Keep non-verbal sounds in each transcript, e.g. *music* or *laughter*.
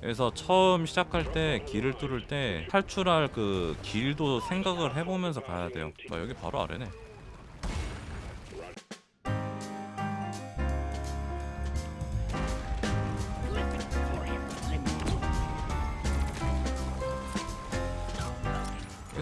그래서 처음 시작할 때 길을 뚫을 때 탈출할 그 길도 생각을 해보면서 가야 돼요. 아, 여기 바로 아래네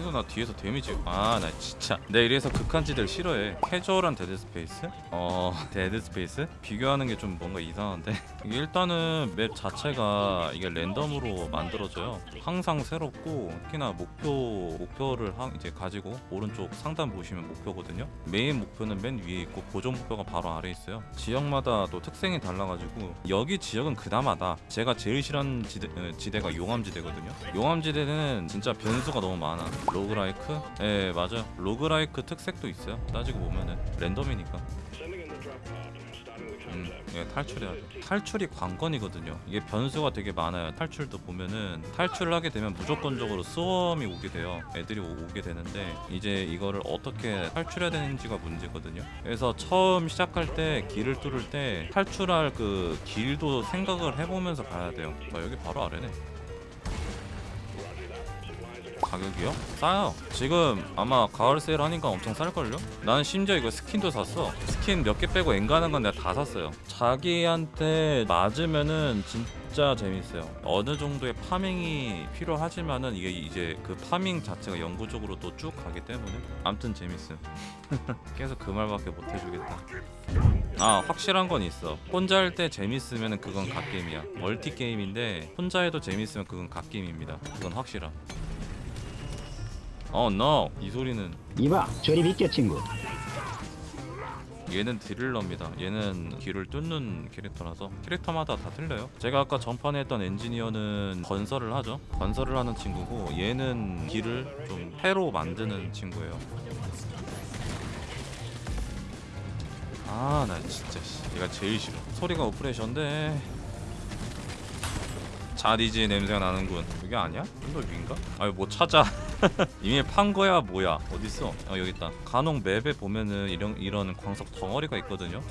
계속 나 뒤에서 데미지 아 나 진짜. 내가 이래서 극한지대를 싫어해. 캐주얼한 Dead Space? 어 *laughs* Dead Space? 비교하는 게 좀 뭔가 이상한데? *laughs* 이게 일단은 map 자체가 이게 랜덤으로 만들어져요. 항상 새롭고 특히나 목표 목표를 하, 이제 가지고 오른쪽 상단 보시면 목표거든요. 메인 목표는 맨 위에 있고 고정 목표가 바로 아래 있어요. 지역마다 또 특성이 달라가지고 여기 지역은 그나마 다 제가 제일 싫어하는 지대, 어, 지대가 용암지대거든요. 용암지대는 진짜 변수가 너무 많아 roguelike? 예 맞아요 roguelike 특색도 있어요 따지고 보면은 랜덤이니까 음, 예, 탈출해야 돼. 탈출이 관건이거든요. 이게 변수가 되게 많아요. 탈출도 보면은 탈출을 하게 되면 무조건적으로 swarm이 오게 돼요. 애들이 오- 오게 되는데 이제 이거를 어떻게 탈출해야 되는지가 문제거든요. 그래서 처음 시작할 때 길을 뚫을 때 탈출할 그 길도 생각을 해보면서 가야 돼요. 아, 여기 바로 아래네. 가격이요? 싸요. 지금 아마 가을 세일 하니까 엄청 쌀걸요? 난 심지어 이거 스킨도 샀어. 스킨 몇 개 빼고 엔간한 건 내가 다 샀어요. 자기한테 맞으면은 진짜 재밌어요. 어느 정도의 farming이 필요하지만은 이게 이제 그 farming 자체가 영구적으로 또 쭉 가기 때문에 암튼 재밌음. *laughs* 계속 그 말밖에 못 해주겠다. 아 확실한 건 있어 혼자 할 때 재밌으면 그건 갓게임이야 멀티 게임인데 혼자 해도 재밌으면 그건 갓게임입니다 그건 확실함 어 no. 이 소리는 이봐 저리 비켜 친구. 얘는 드릴러입니다. 얘는 길을 뚫는 캐릭터라서 캐릭터마다 다 틀려요. 제가 아까 전판에 했던 엔지니어는 건설을 하죠. 건설을 하는 친구고 얘는 길을 좀 해로 만드는 친구예요. 아 나 진짜 씨 얘가 제일 싫어. 소리가 오프레션데 Jadiz 냄새가 나는군. 이게 아니야? 좀더 위인가? 아니 뭐 찾아. *laughs* 이미 판 거야 뭐야? 어딨어? 어 여기 있다. 간혹 map에 보면은 이런 이런 광석 덩어리가 있거든요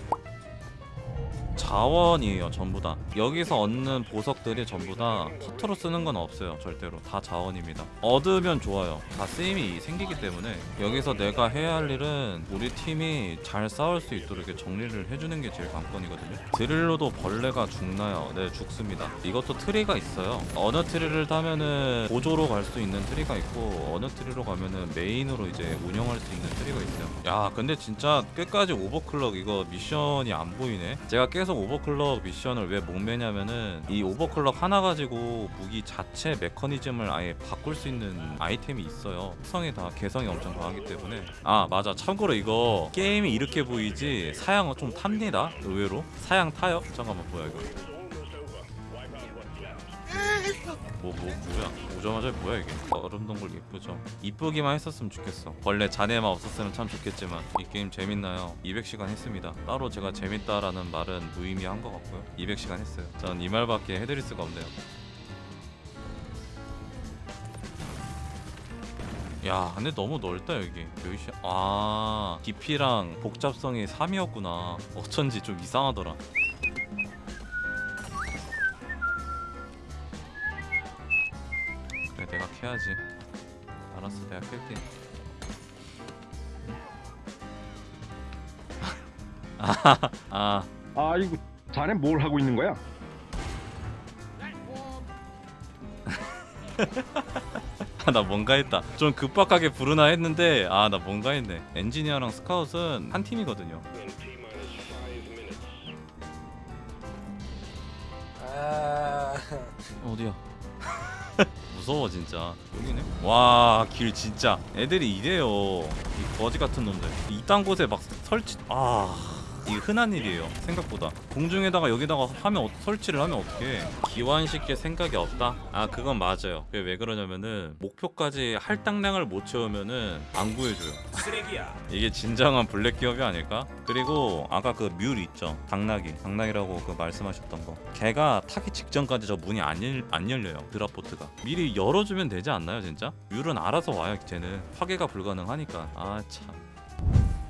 자원이에요 전부 다. 여기서 얻는 보석들이 전부 다 허투루 쓰는 건 없어요 절대로. 다 자원입니다. 얻으면 좋아요. 다 쓰임이 생기기 때문에 여기서 내가 해야 할 일은 우리 팀이 잘 싸울 수 있도록 정리를 해주는 게 제일 관건이거든요. 드릴로도 벌레가 죽나요? 네 죽습니다. 이것도 트리가 있어요. 어느 트리를 타면은 보조로 갈 수 있는 트리가 있고 어느 트리로 가면은 메인으로 이제 운영할 수 있는 트리가 있어요. 야 근데 진짜 끝까지 overclock 이거 미션이 안 보이네. 제가 계속 오버클럭 미션을 왜 목매냐면은 이 오버클럭 하나 가지고 무기 자체 메커니즘을 아예 바꿀 수 있는 아이템이 있어요. 특성이 다 개성이 엄청 강하기 때문에. 아 맞아. 참고로 이거 게임이 이렇게 보이지? 사양은 좀 탑니다. 의외로. 사양 타요? 잠깐만 뭐야 이거? 뭐, 뭐, 뭐야? 오자마자 뭐야 이게? 얼음 동굴 이쁘죠? 이쁘기만 했었으면 좋겠어. 원래 자네만 없었으면 참 좋겠지만 이 게임 재밌나요? 200시간 했습니다. 따로 제가 재밌다라는 말은 무의미한 것 같고요. 200시간 했어요. 전 이 말밖에 해드릴 수가 없네요. 야, 근데 너무 넓다 여기. 여기 시... 아, 깊이랑 복잡성이 3이었구나. 어쩐지 좀 이상하더라. 캐야지. 알았어 내가 캘게. *laughs* 아 아이고 자네 뭘 하고 있는 거야? *laughs* 아, 나 뭔가 했다. 좀 급박하게 부르나 했는데 아 나 뭔가 했네. 엔지니어랑 스카웃은 한 팀이거든요. 아, 어디야 *laughs* 무서워 진짜. 여기네? 와 길 진짜. 애들이 이래요. 이 거지 같은 놈들. 이딴 곳에 막 설치 아 이게 흔한 일이에요 생각보다. 공중에다가 여기다가 하면 어- 설치를 하면 어떻게 기완시킬 생각이 없다? 아 그건 맞아요. 그게 왜 그러냐면은 목표까지 할당량을 못 채우면은 안 구해줘요. 쓰레기야. 이게 진정한 블랙 기업이 아닐까? 그리고 아까 그 뮬 있죠? 당나귀. 당나귀라고 그 말씀하셨던 거. 걔가 타기 직전까지 저 문이 안, 열, 안 열려요 드랍보트가. 미리 열어주면 되지 않나요 진짜? 뮬은 알아서 와요 쟤는. 파괴가 불가능하니까. 아참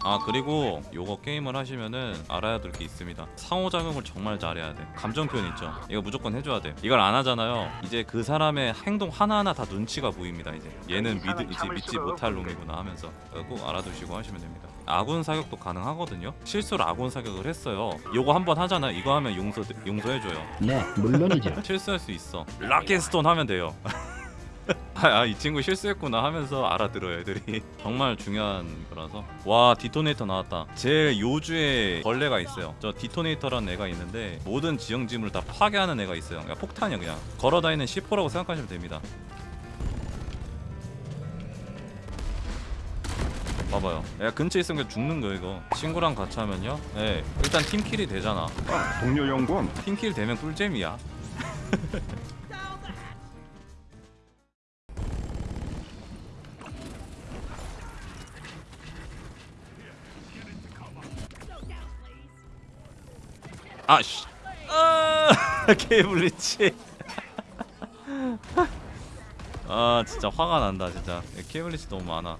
아 그리고 요거 게임을 하시면은 알아야 될 게 있습니다. 상호작용을 정말 잘해야 돼. 감정 표현 있죠? 이거 무조건 해줘야 돼. 이걸 안 하잖아요. 이제 그 사람의 행동 하나하나 다 눈치가 보입니다 이제. 얘는 믿, 이제 믿지 못할 놈이구나 하면서 꼭 알아두시고 하시면 됩니다. 아군 사격도 가능하거든요? 실수로 아군 사격을 했어요. 요거 한번 하잖아 이거 하면 용서 용서해줘요. 네, 물론이죠. *laughs* 실수할 수 있어. rock and stone 하면 돼요 *laughs* 아 이 친구 실수했구나 하면서 알아들어요 애들이. *laughs* 정말 중요한 거라서. 와 detonator 나왔다. 제일 요주의 벌레가 있어요. 저 detonator라는 애가 있는데 모든 지형지물을 다 파괴하는 애가 있어요. 그냥 폭탄이야 그냥. 걸어다니는 C4라고 생각하시면 됩니다. 봐봐요. 애가 근처에 있으면 죽는 거예요 이거. 친구랑 같이 하면요? 네. 일단 팀킬이 되잖아. 동료 연구원, 팀킬 되면 꿀잼이야 *laughs* 아씨. 아 *laughs* 케이블리치. *laughs* 아 진짜 화가 난다 진짜. 케이블리치 너무 많아